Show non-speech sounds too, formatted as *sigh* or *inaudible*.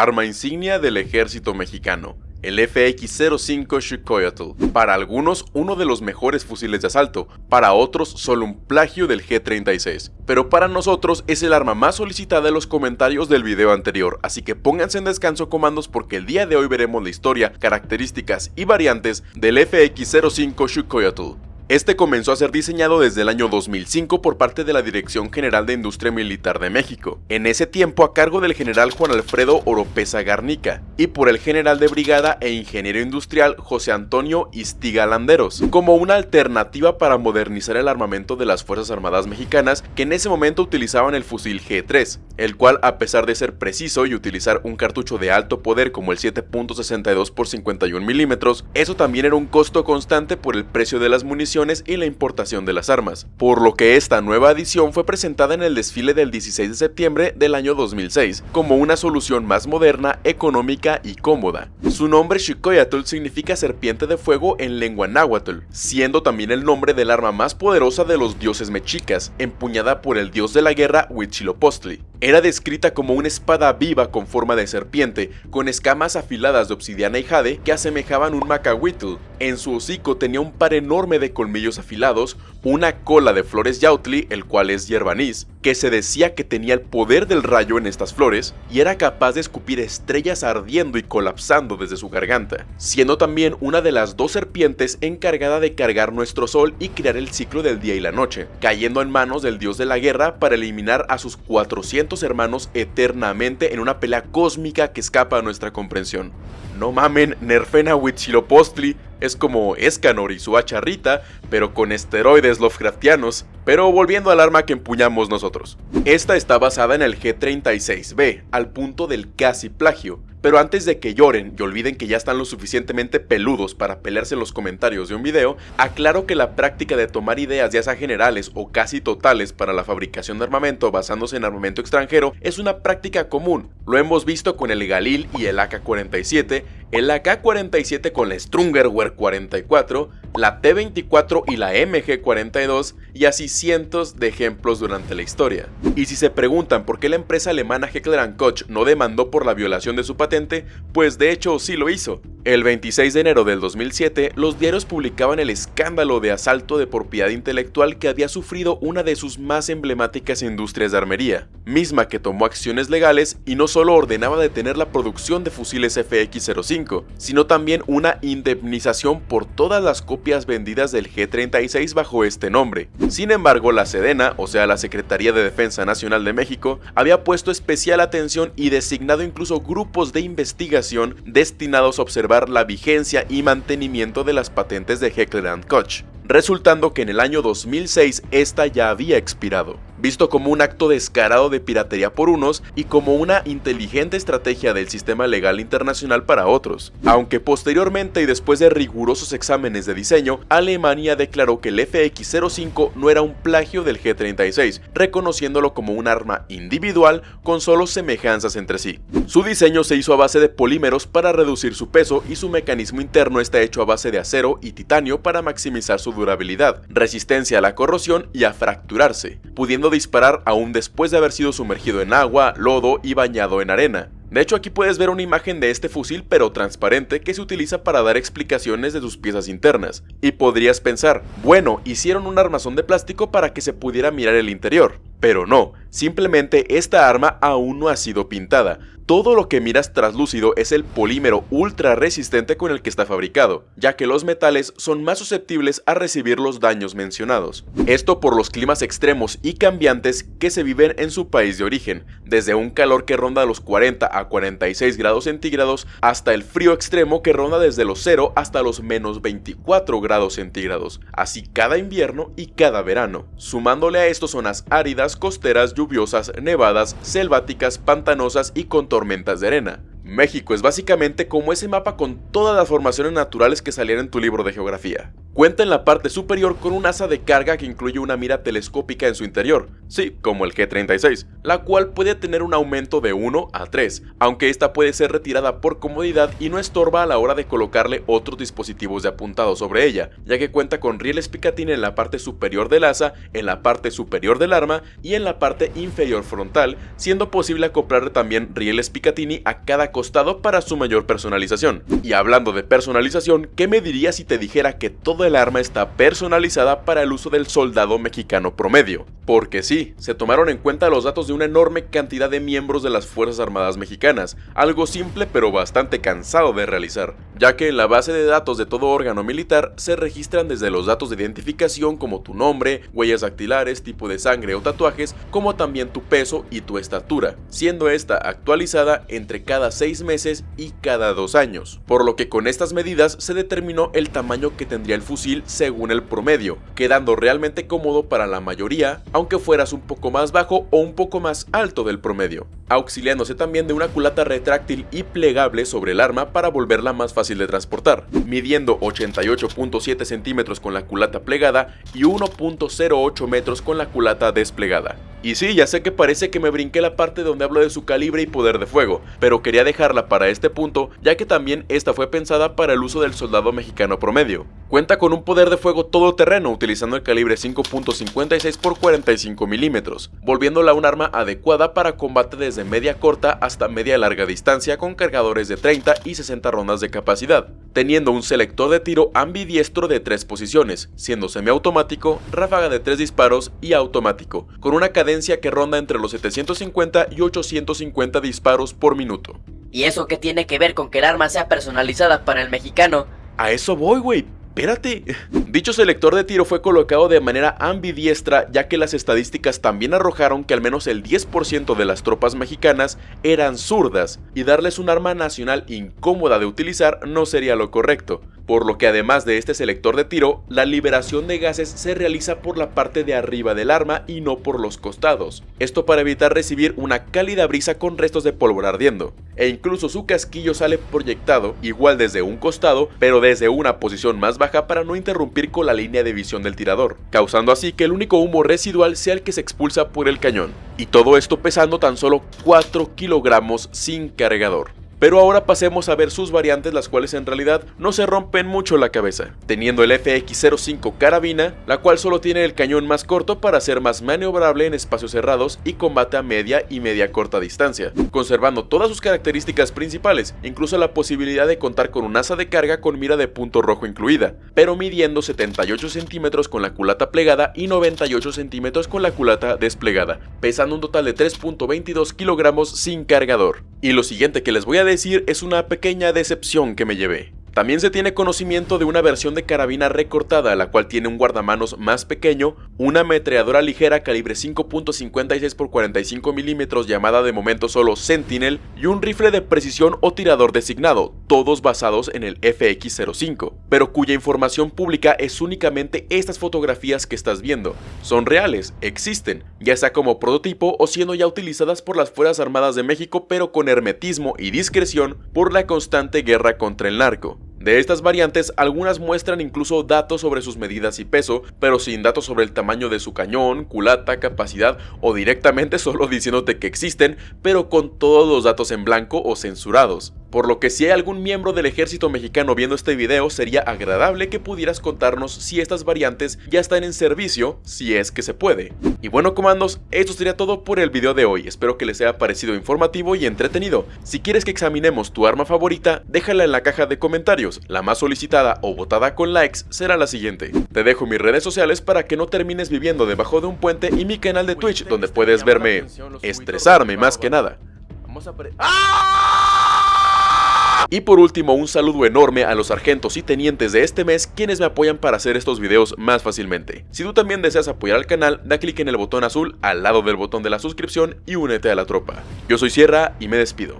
arma insignia del ejército mexicano el FX-05 Shukoyotl, para algunos uno de los mejores fusiles de asalto, para otros solo un plagio del G-36, pero para nosotros es el arma más solicitada en los comentarios del video anterior, así que pónganse en descanso comandos porque el día de hoy veremos la historia, características y variantes del FX-05 Shukoyotl. Este comenzó a ser diseñado desde el año 2005 por parte de la Dirección General de Industria Militar de México, en ese tiempo a cargo del general Juan Alfredo Oropesa Garnica, y por el general de brigada e ingeniero industrial José Antonio Istiga Landeros, como una alternativa para modernizar el armamento de las Fuerzas Armadas mexicanas que en ese momento utilizaban el fusil G3, el cual a pesar de ser preciso y utilizar un cartucho de alto poder como el 7.62 x 51 mm, eso también era un costo constante por el precio de las municiones y la importación de las armas, por lo que esta nueva edición fue presentada en el desfile del 16 de septiembre del año 2006 como una solución más moderna, económica y cómoda. Su nombre Shikoyatl significa serpiente de fuego en lengua náhuatl, siendo también el nombre del arma más poderosa de los dioses mexicas, empuñada por el dios de la guerra Huitzilopochtli. Era descrita como una espada viva con forma de serpiente, con escamas afiladas de obsidiana y jade que asemejaban un macahuitl. En su hocico tenía un par enorme de colmillos afilados, una cola de flores yautli, el cual es hierbanís, que se decía que tenía el poder del rayo en estas flores y era capaz de escupir estrellas ardiendo y colapsando desde su garganta, siendo también una de las dos serpientes encargada de cargar nuestro sol y crear el ciclo del día y la noche, cayendo en manos del dios de la guerra para eliminar a sus 400 hermanos eternamente en una pelea cósmica que escapa a nuestra comprensión. No mamen, nerfen a Huitzilopochtli es como Escanor y su hacharrita, pero con esteroides Lovecraftianos. Pero volviendo al arma que empuñamos nosotros. Esta está basada en el G36B, al punto del casi plagio, pero antes de que lloren y olviden que ya están lo suficientemente peludos para pelearse en los comentarios de un video, aclaro que la práctica de tomar ideas ya sea generales o casi totales para la fabricación de armamento basándose en armamento extranjero es una práctica común. Lo hemos visto con el Galil y el AK-47, el AK-47 con la Strungerwehr 44, la T-24 y la MG-42 y así cientos de ejemplos durante la historia. Y si se preguntan por qué la empresa alemana Heckler Koch no demandó por la violación de su patente, pues de hecho sí lo hizo. El 26 de enero del 2007, los diarios publicaban el escándalo de asalto de propiedad intelectual que había sufrido una de sus más emblemáticas industrias de armería, misma que tomó acciones legales y no solo ordenaba detener la producción de fusiles FX-05, sino también una indemnización por todas las copias vendidas del G-36 bajo este nombre. Sin embargo, la Sedena, o sea la Secretaría de Defensa Nacional de México, había puesto especial atención y designado incluso grupos de investigación destinados a observar la vigencia y mantenimiento de las patentes de Heckler Koch, resultando que en el año 2006 esta ya había expirado visto como un acto descarado de piratería por unos y como una inteligente estrategia del sistema legal internacional para otros. Aunque posteriormente y después de rigurosos exámenes de diseño, Alemania declaró que el FX-05 no era un plagio del G-36, reconociéndolo como un arma individual con solo semejanzas entre sí. Su diseño se hizo a base de polímeros para reducir su peso y su mecanismo interno está hecho a base de acero y titanio para maximizar su durabilidad, resistencia a la corrosión y a fracturarse, pudiendo disparar aún después de haber sido sumergido en agua, lodo y bañado en arena. De hecho aquí puedes ver una imagen de este fusil pero transparente que se utiliza para dar explicaciones de sus piezas internas. Y podrías pensar, bueno, hicieron un armazón de plástico para que se pudiera mirar el interior. Pero no, simplemente esta arma aún no ha sido pintada, todo lo que miras traslúcido es el polímero ultra resistente con el que está fabricado, ya que los metales son más susceptibles a recibir los daños mencionados. Esto por los climas extremos y cambiantes que se viven en su país de origen, desde un calor que ronda los 40 a 46 grados centígrados hasta el frío extremo que ronda desde los 0 hasta los menos 24 grados centígrados, así cada invierno y cada verano. Sumándole a esto zonas áridas, costeras, lluviosas, nevadas, selváticas, pantanosas y con tormentas de arena. México es básicamente como ese mapa con todas las formaciones naturales que salieron en tu libro de geografía. Cuenta en la parte superior con un asa de carga que incluye una mira telescópica en su interior, sí, como el G36, la cual puede tener un aumento de 1 a 3, aunque esta puede ser retirada por comodidad y no estorba a la hora de colocarle otros dispositivos de apuntado sobre ella, ya que cuenta con rieles Picatinny en la parte superior del asa, en la parte superior del arma y en la parte inferior frontal, siendo posible acoplarle también rieles Picatinny a cada costado para su mayor personalización. Y hablando de personalización, ¿qué me dirías si te dijera que todo el arma está personalizada para el uso del soldado mexicano promedio. Porque sí, se tomaron en cuenta los datos de una enorme cantidad de miembros de las Fuerzas Armadas mexicanas, algo simple pero bastante cansado de realizar, ya que en la base de datos de todo órgano militar se registran desde los datos de identificación como tu nombre, huellas dactilares, tipo de sangre o tatuajes, como también tu peso y tu estatura, siendo esta actualizada entre cada 6 meses y cada 2 años, por lo que con estas medidas se determinó el tamaño que tendría el fusil según el promedio, quedando realmente cómodo para la mayoría, aunque fueras un poco más bajo o un poco más alto del promedio, auxiliándose también de una culata retráctil y plegable sobre el arma para volverla más fácil de transportar, midiendo 88.7 centímetros con la culata plegada y 1.08 metros con la culata desplegada. Y sí, ya sé que parece que me brinqué la parte donde hablo de su calibre y poder de fuego, pero quería dejarla para este punto ya que también esta fue pensada para el uso del soldado mexicano promedio. Cuenta con un poder de fuego todoterreno utilizando el calibre 5.56 x 45 milímetros, volviéndola un arma adecuada para combate desde media corta hasta media larga distancia con cargadores de 30 y 60 rondas de capacidad, teniendo un selector de tiro ambidiestro de 3 posiciones, siendo semiautomático, ráfaga de 3 disparos y automático, con una cadena que ronda entre los 750 y 850 disparos por minuto. ¿Y eso qué tiene que ver con que el arma sea personalizada para el mexicano? A eso voy, güey espérate. *laughs* Dicho selector de tiro fue colocado de manera ambidiestra ya que las estadísticas también arrojaron que al menos el 10% de las tropas mexicanas eran zurdas y darles un arma nacional incómoda de utilizar no sería lo correcto, por lo que además de este selector de tiro, la liberación de gases se realiza por la parte de arriba del arma y no por los costados, esto para evitar recibir una cálida brisa con restos de pólvora ardiendo, e incluso su casquillo sale proyectado igual desde un costado pero desde una posición más baja para no interrumpir con la línea de visión del tirador, causando así que el único humo residual sea el que se expulsa por el cañón, y todo esto pesando tan solo 4 kilogramos sin cargador. Pero ahora pasemos a ver sus variantes las cuales en realidad no se rompen mucho la cabeza, teniendo el FX05 carabina, la cual solo tiene el cañón más corto para ser más maniobrable en espacios cerrados y combate a media y media corta distancia, conservando todas sus características principales, incluso la posibilidad de contar con un asa de carga con mira de punto rojo incluida, pero midiendo 78 centímetros con la culata plegada y 98 centímetros con la culata desplegada, pesando un total de 3.22 kilogramos sin cargador. Y lo siguiente que les voy a decir es una pequeña decepción que me llevé. También se tiene conocimiento de una versión de carabina recortada, la cual tiene un guardamanos más pequeño, una ametralladora ligera calibre 5.56 x 45 mm llamada de momento solo Sentinel y un rifle de precisión o tirador designado, todos basados en el FX-05, pero cuya información pública es únicamente estas fotografías que estás viendo. Son reales, existen, ya sea como prototipo o siendo ya utilizadas por las Fuerzas Armadas de México pero con hermetismo y discreción por la constante guerra contra el narco. De estas variantes, algunas muestran incluso datos sobre sus medidas y peso, pero sin datos sobre el tamaño de su cañón, culata, capacidad o directamente *laughs* solo diciéndote que existen, pero con todos los datos en blanco o censurados por lo que si hay algún miembro del ejército mexicano viendo este video sería agradable que pudieras contarnos si estas variantes ya están en servicio, si es que se puede. Y bueno comandos, esto sería todo por el video de hoy, espero que les haya parecido informativo y entretenido. Si quieres que examinemos tu arma favorita, déjala en la caja de comentarios, la más solicitada o votada con likes será la siguiente. Te dejo mis redes sociales para que no termines viviendo debajo de un puente y mi canal de Twitch donde puedes verme estresarme más que nada. Vamos a y por último, un saludo enorme a los sargentos y tenientes de este mes quienes me apoyan para hacer estos videos más fácilmente. Si tú también deseas apoyar al canal, da clic en el botón azul al lado del botón de la suscripción y únete a la tropa. Yo soy Sierra y me despido.